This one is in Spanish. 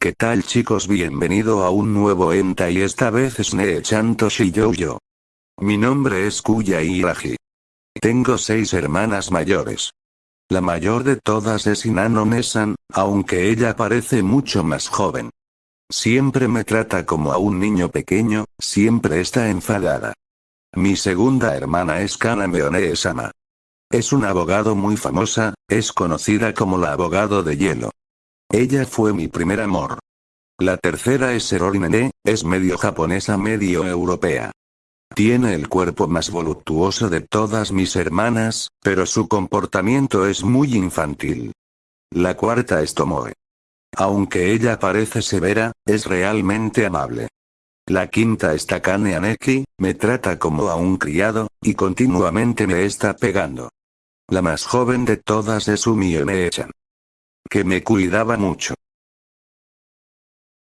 ¿Qué tal chicos? Bienvenido a un nuevo enta y esta vez es Neechan Toshiyouyo. Mi nombre es Kuya Iraji. Tengo seis hermanas mayores. La mayor de todas es Inano Nesan, aunque ella parece mucho más joven. Siempre me trata como a un niño pequeño, siempre está enfadada. Mi segunda hermana es Kaname One-sama. Es un abogado muy famosa, es conocida como la abogado de hielo. Ella fue mi primer amor. La tercera es Serorinene, es medio japonesa medio europea. Tiene el cuerpo más voluptuoso de todas mis hermanas, pero su comportamiento es muy infantil. La cuarta es Tomoe. Aunque ella parece severa, es realmente amable. La quinta es Takane Aneki, me trata como a un criado, y continuamente me está pegando. La más joven de todas es Umi Echan que me cuidaba mucho.